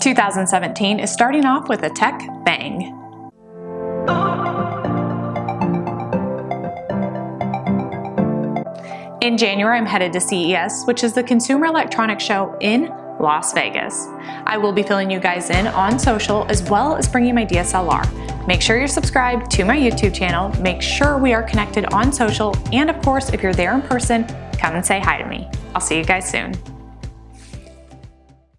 2017 is starting off with a tech bang. In January, I'm headed to CES, which is the Consumer Electronics Show in Las Vegas. I will be filling you guys in on social as well as bringing my DSLR. Make sure you're subscribed to my YouTube channel, make sure we are connected on social, and of course, if you're there in person, come and say hi to me. I'll see you guys soon.